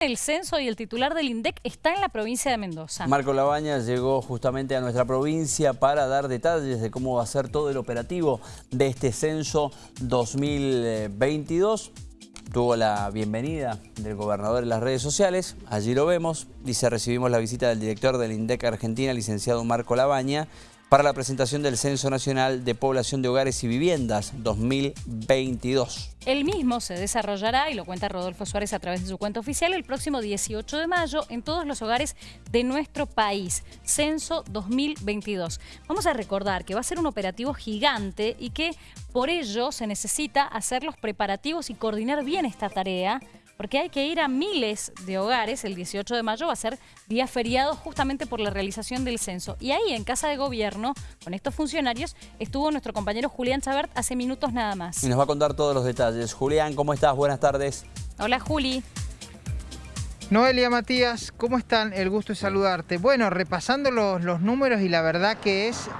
El censo y el titular del INDEC está en la provincia de Mendoza. Marco Labaña llegó justamente a nuestra provincia para dar detalles de cómo va a ser todo el operativo de este censo 2022. Tuvo la bienvenida del gobernador en las redes sociales, allí lo vemos. Dice, recibimos la visita del director del INDEC Argentina, licenciado Marco Labaña, para la presentación del Censo Nacional de Población de Hogares y Viviendas 2022. El mismo se desarrollará, y lo cuenta Rodolfo Suárez a través de su cuenta oficial, el próximo 18 de mayo en todos los hogares de nuestro país. Censo 2022. Vamos a recordar que va a ser un operativo gigante y que por ello se necesita hacer los preparativos y coordinar bien esta tarea porque hay que ir a miles de hogares. El 18 de mayo va a ser día feriado justamente por la realización del censo. Y ahí, en Casa de Gobierno, con estos funcionarios, estuvo nuestro compañero Julián Chabert hace minutos nada más. Y nos va a contar todos los detalles. Julián, ¿cómo estás? Buenas tardes. Hola, Juli. Noelia Matías, ¿cómo están? El gusto de saludarte. Bueno, repasando los, los números y la verdad que es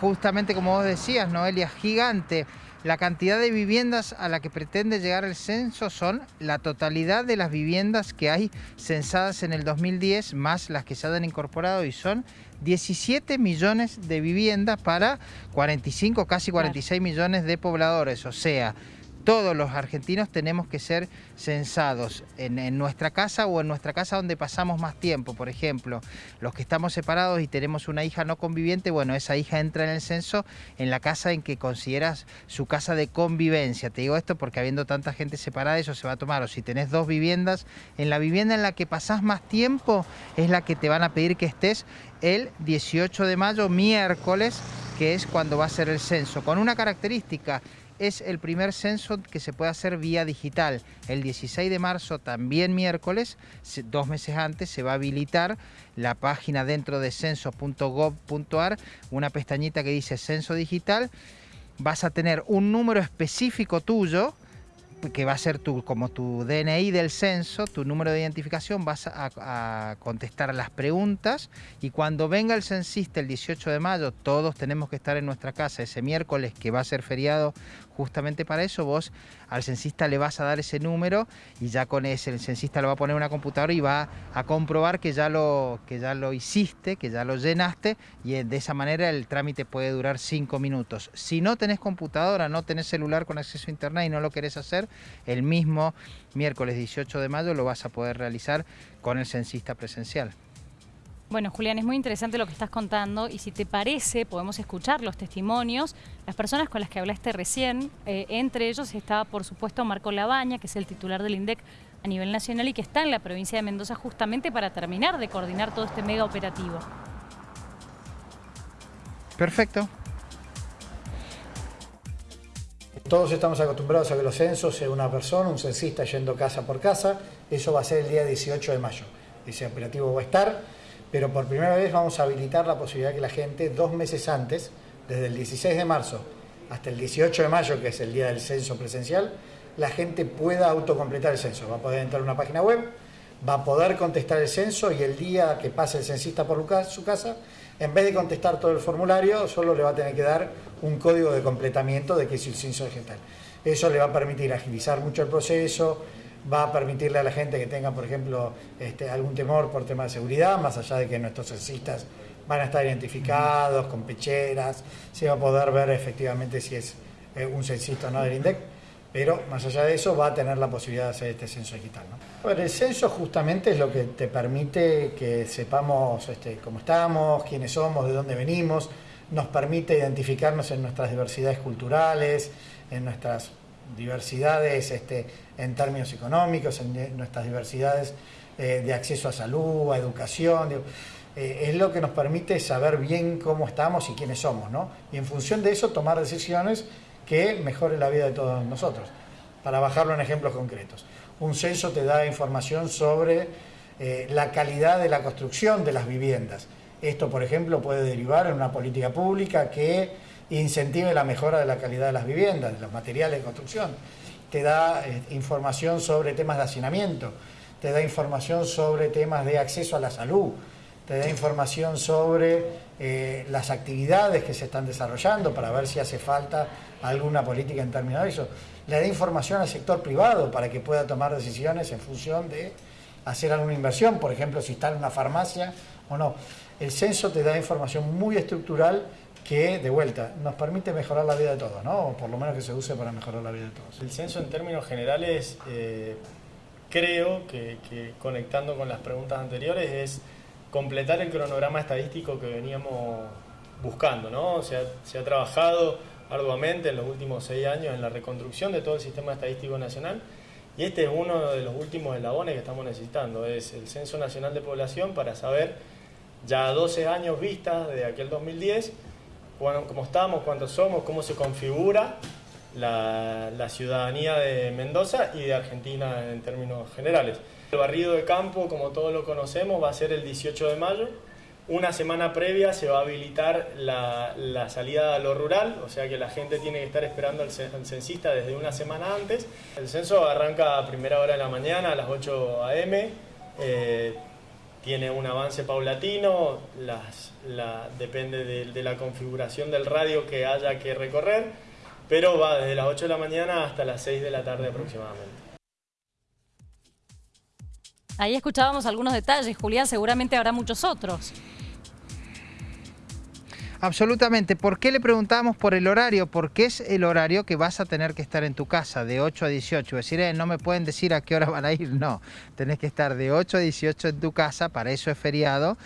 justamente como vos decías, Noelia, gigante. La cantidad de viviendas a la que pretende llegar el censo son la totalidad de las viviendas que hay censadas en el 2010, más las que se han incorporado y son 17 millones de viviendas para 45, casi 46 millones de pobladores. O sea, todos los argentinos tenemos que ser censados en, nuestra casa o en nuestra casa donde pasamos más tiempo. Por ejemplo, los que estamos separados y tenemos una hija no conviviente, bueno, esa hija entra en el censo en la casa en que consideras su casa de convivencia. Te digo esto porque habiendo tanta gente separada eso se va a tomar. O si tenés dos viviendas, en la vivienda en la que pasás más tiempo es la que te van a pedir que estés el 18 de mayo, miércoles, que es cuando va a ser el censo. Con una característica, es el primer censo que se puede hacer vía digital. El 16 de marzo, también miércoles, dos meses antes, se va a habilitar la página dentro de censo.gov.ar, una pestañita que dice censo digital. Vas a tener un número específico tuyo, que va a ser tu, como tu DNI del censo, tu número de identificación, vas a, contestar las preguntas y cuando venga el censista el 18 de mayo, todos tenemos que estar en nuestra casa ese miércoles que va a ser feriado justamente para eso, vos al censista le vas a dar ese número y ya con ese el censista lo va a poner en una computadora y va a comprobar que ya lo, que ya lo hiciste, que ya lo llenaste y de esa manera el trámite puede durar cinco minutos. Si no tenés computadora, no tenés celular con acceso a internet y no lo querés hacer, el mismo miércoles 18 de mayo lo vas a poder realizar con el censista presencial. Bueno, Julián, es muy interesante lo que estás contando y si te parece, podemos escuchar los testimonios. Las personas con las que hablaste recién, eh, entre ellos estaba, por supuesto, Marco Labaña, que es el titular del INDEC a nivel nacional y que está en la provincia de Mendoza justamente para terminar de coordinar todo este mega operativo. Perfecto. Todos estamos acostumbrados a que los censos sea una persona, un censista yendo casa por casa. Eso va a ser el día 18 de mayo. Ese operativo va a estar pero por primera vez vamos a habilitar la posibilidad que la gente dos meses antes, desde el 16 de marzo hasta el 18 de mayo, que es el día del censo presencial, la gente pueda autocompletar el censo. Va a poder entrar a una página web, va a poder contestar el censo y el día que pase el censista por su casa, en vez de contestar todo el formulario, solo le va a tener que dar un código de completamiento de que es el censo digital. Eso le va a permitir agilizar mucho el proceso, va a permitirle a la gente que tenga, por ejemplo, este, algún temor por tema de seguridad, más allá de que nuestros censistas van a estar identificados con pecheras, se va a poder ver efectivamente si es eh, un censista o no del INDEC, pero más allá de eso va a tener la posibilidad de hacer este censo digital. el censo justamente es lo que te permite que sepamos este, cómo estamos, quiénes somos, de dónde venimos, nos permite identificarnos en nuestras diversidades culturales, en nuestras diversidades este, en términos económicos, en nuestras diversidades eh, de acceso a salud, a educación. Eh, es lo que nos permite saber bien cómo estamos y quiénes somos, ¿no? Y en función de eso tomar decisiones que mejoren la vida de todos nosotros. Para bajarlo en ejemplos concretos. Un censo te da información sobre eh, la calidad de la construcción de las viviendas. Esto, por ejemplo, puede derivar en una política pública que incentive la mejora de la calidad de las viviendas, de los materiales de construcción. Te da eh, información sobre temas de hacinamiento, te da información sobre temas de acceso a la salud, te da información sobre eh, las actividades que se están desarrollando para ver si hace falta alguna política en términos de eso. Le da información al sector privado para que pueda tomar decisiones en función de hacer alguna inversión, por ejemplo, si está en una farmacia o no. El censo te da información muy estructural que, de vuelta, nos permite mejorar la vida de todos, ¿no? O por lo menos que se use para mejorar la vida de todos. El censo en términos generales, eh, creo que, conectando con las preguntas anteriores, es completar el cronograma estadístico que veníamos buscando, ¿no? Se ha, se ha trabajado arduamente en los últimos seis años en la reconstrucción de todo el sistema estadístico nacional y este es uno de los últimos eslabones que estamos necesitando, es el Censo Nacional de Población para saber ya 12 años vistas de aquel 2010 cómo estamos, cuántos somos, cómo se configura la, ciudadanía de Mendoza y de Argentina en términos generales. El barrido de campo, como todos lo conocemos, va a ser el 18 de mayo. Una semana previa se va a habilitar la, salida a lo rural, o sea que la gente tiene que estar esperando al, censista desde una semana antes. El censo arranca a primera hora de la mañana, a las 8 a.m tiene un avance paulatino, depende de, la configuración del radio que haya que recorrer, pero va desde las 8 de la mañana hasta las 6 de la tarde aproximadamente. Ahí escuchábamos algunos detalles, Julián, seguramente habrá muchos otros. Absolutamente. ¿Por qué le preguntábamos por el horario? Porque es el horario que vas a tener que estar en tu casa, de 8 a 18. Es decir, eh, no me pueden decir a qué hora van a ir. No, tenés que estar de 8 a 18 en tu casa, para eso es feriado.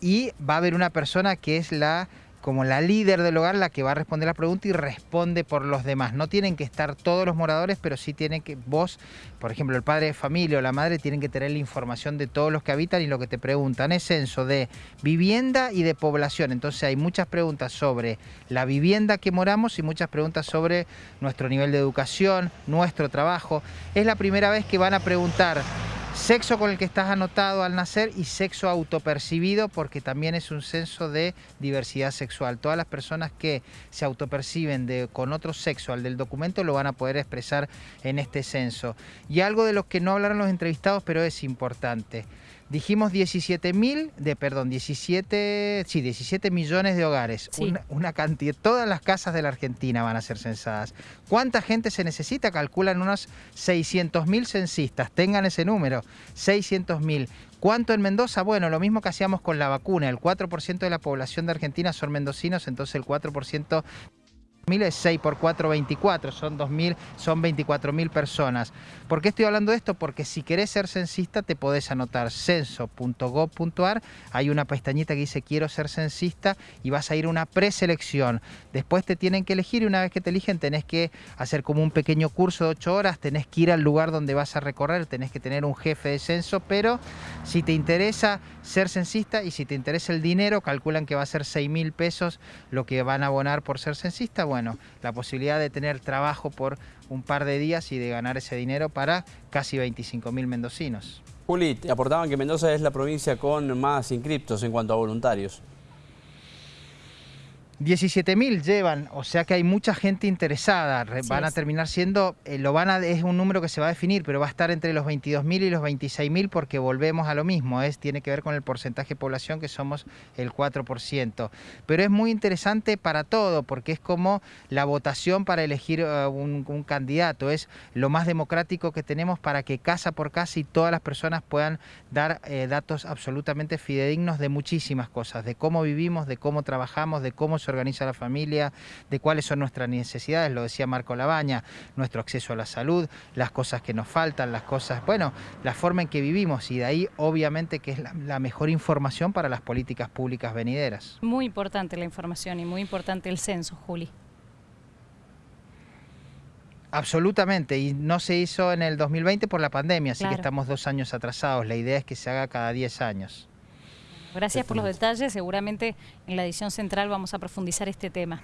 Y va a haber una persona que es la como la líder del hogar la que va a responder la pregunta y responde por los demás. No tienen que estar todos los moradores, pero sí tienen que, vos, por ejemplo, el padre de familia o la madre, tienen que tener la información de todos los que habitan y lo que te preguntan es censo de vivienda y de población. Entonces hay muchas preguntas sobre la vivienda que moramos y muchas preguntas sobre nuestro nivel de educación, nuestro trabajo. Es la primera vez que van a preguntar Sexo con el que estás anotado al nacer y sexo autopercibido porque también es un censo de diversidad sexual. Todas las personas que se autoperciben de, con otro sexo al del documento lo van a poder expresar en este censo. Y algo de lo que no hablaron los entrevistados pero es importante. Dijimos 17 mil, de, perdón, 17, sí, 17 millones de hogares. Una, cantidad, todas las casas de la Argentina van a ser censadas. ¿Cuánta gente se necesita? Calculan unos 600 mil censistas. Tengan ese número, 600 mil. ¿Cuánto en Mendoza? Bueno, lo mismo que hacíamos con la vacuna. El 4% de la población de Argentina son mendocinos, entonces el 4% es 6 por 4, 24, son 2.000, son 24.000 personas. ¿Por qué estoy hablando de esto? Porque si querés ser censista te podés anotar censo.gov.ar, hay una pestañita que dice quiero ser censista y vas a ir a una preselección. Después te tienen que elegir y una vez que te eligen tenés que hacer como un pequeño curso de 8 horas, tenés que ir al lugar donde vas a recorrer, tenés que tener un jefe de censo, pero si te interesa ser censista y si te interesa el dinero, calculan que va a ser 6 mil pesos lo que van a abonar por ser censista, la posibilidad de tener trabajo por un par de días y de ganar ese dinero para casi 25 mil mendocinos. Juli, aportaban que Mendoza es la provincia con más inscriptos en cuanto a voluntarios. 17.000 llevan, o sea que hay mucha gente interesada. van a terminar siendo, eh, lo van a, es un número que se va a definir, pero va a estar entre los 22.000 y los 26.000 porque volvemos a lo mismo, es, tiene que ver con el porcentaje de población que somos el 4%. Pero es muy interesante para todo porque es como la votación para elegir eh, un, candidato, es lo más democrático que tenemos para que casa por casa y todas las personas puedan dar eh, datos absolutamente fidedignos de muchísimas cosas, de cómo vivimos, de cómo trabajamos, de cómo organiza la familia, de cuáles son nuestras necesidades, lo decía Marco Labaña, nuestro acceso a la salud, las cosas que nos faltan, las cosas, bueno, la forma en que vivimos y de ahí obviamente que es la, mejor información para las políticas públicas venideras. Muy importante la información y muy importante el censo, Juli. Absolutamente, y no se hizo en el 2020 por la pandemia, así que estamos dos años atrasados. La idea es que se haga cada 10 años. Gracias por los detalles. Seguramente en la edición central vamos a profundizar este tema.